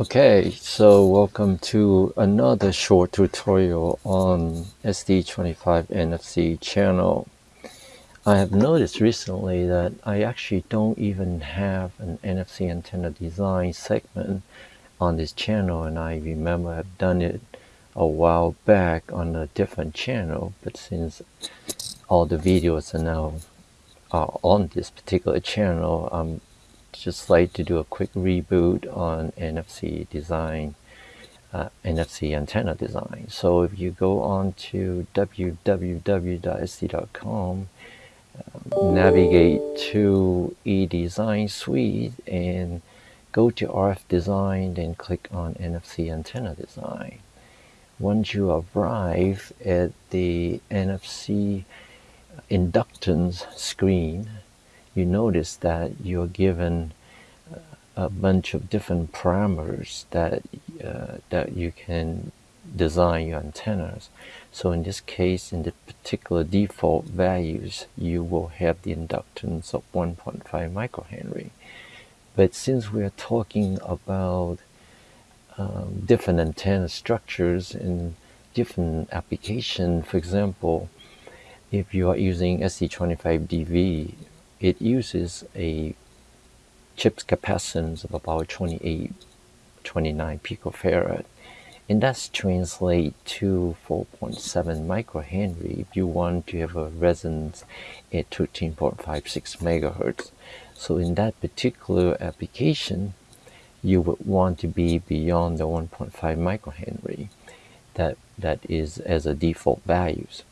Okay, so welcome to another short tutorial on ST25 NFC channel. I have noticed recently that I actually don't even have an NFC antenna design segment on this channel and I remember I've done it a while back on a different channel but since all the videos are now uh, on this particular channel I'm just like to do a quick reboot on NFC design, uh, NFC antenna design. So if you go on to www.st.com, um, navigate to eDesign Suite and go to RF design, then click on NFC antenna design. Once you arrive at the NFC inductance screen, you notice that you're given a bunch of different parameters that uh, that you can design your antennas. So in this case, in the particular default values, you will have the inductance of 1.5 microhenry. But since we're talking about um, different antenna structures and different application, for example, if you are using ST25DV it uses a chip's capacitance of about 28, 29 picofarad. And that's translate to 4.7 microhenry if you want to have a resonance at 13.56 megahertz. So in that particular application, you would want to be beyond the 1.5 microhenry that, that is as a default values.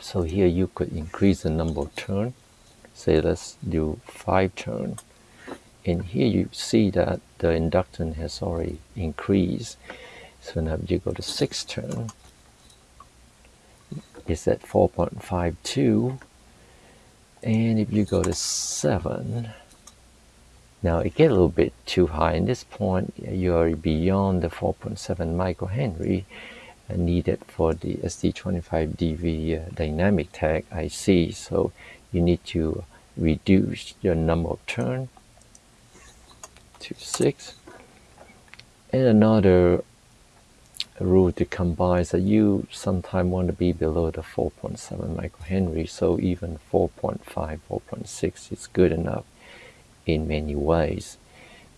So here you could increase the number of turn say let's do five turn. And here you see that the inductance has already increased. So now you go to six turn. It's at 4.52 and if you go to 7 now it get a little bit too high. In this point you're beyond the 4.7 microhenry needed for the ST25DV uh, dynamic tag IC so you need to reduce your number of turn to 6 and another rule to combine is that you sometimes want to be below the 4.7 microhenry so even 4.5 4.6 is good enough in many ways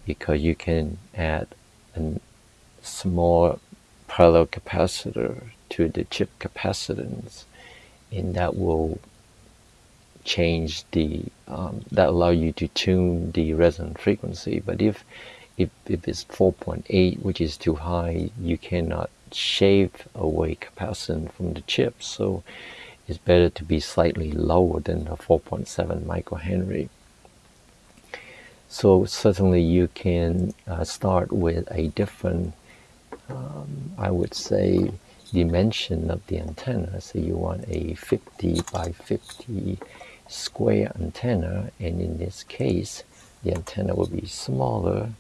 because you can add a small parallel capacitor to the chip capacitance and that will change the um, that allow you to tune the resonant frequency but if if, if it's 4.8 which is too high you cannot shave away capacitance from the chip. So it's better to be slightly lower than the 4.7 microhenry. So certainly you can uh, start with a different um, I would say dimension of the antenna. So you want a 50 by 50 square antenna and in this case the antenna will be smaller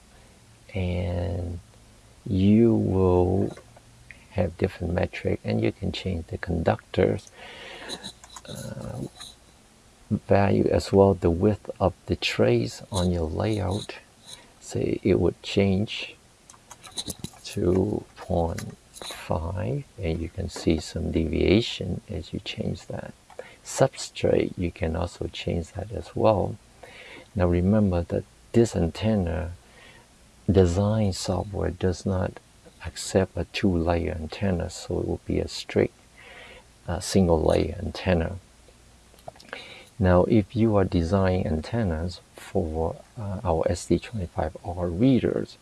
and you will have different metric and you can change the conductors uh, value as well the width of the trays on your layout. Say it would change to 0.5 and you can see some deviation as you change that substrate, you can also change that as well. Now remember that this antenna design software does not accept a two-layer antenna, so it will be a strict uh, single-layer antenna. Now, if you are designing antennas for uh, our ST25R readers,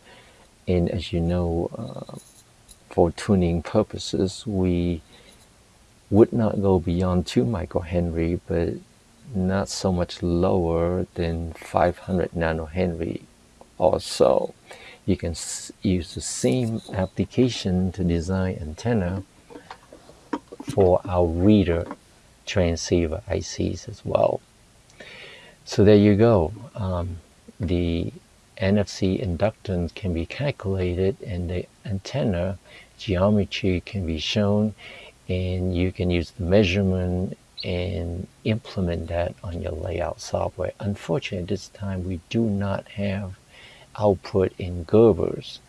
and as you know, uh, for tuning purposes, we would not go beyond 2 microhenry, but not so much lower than 500 nanohenry or so. You can use the same application to design antenna for our reader transceiver ICs as well. So there you go. Um, the NFC inductance can be calculated and the antenna geometry can be shown and you can use the measurement and implement that on your layout software. Unfortunately, at this time we do not have output in Gerbers.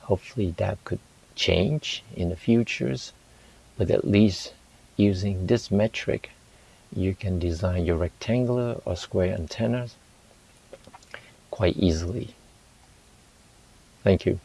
Hopefully that could change in the futures, but at least using this metric, you can design your rectangular or square antennas quite easily. Thank you.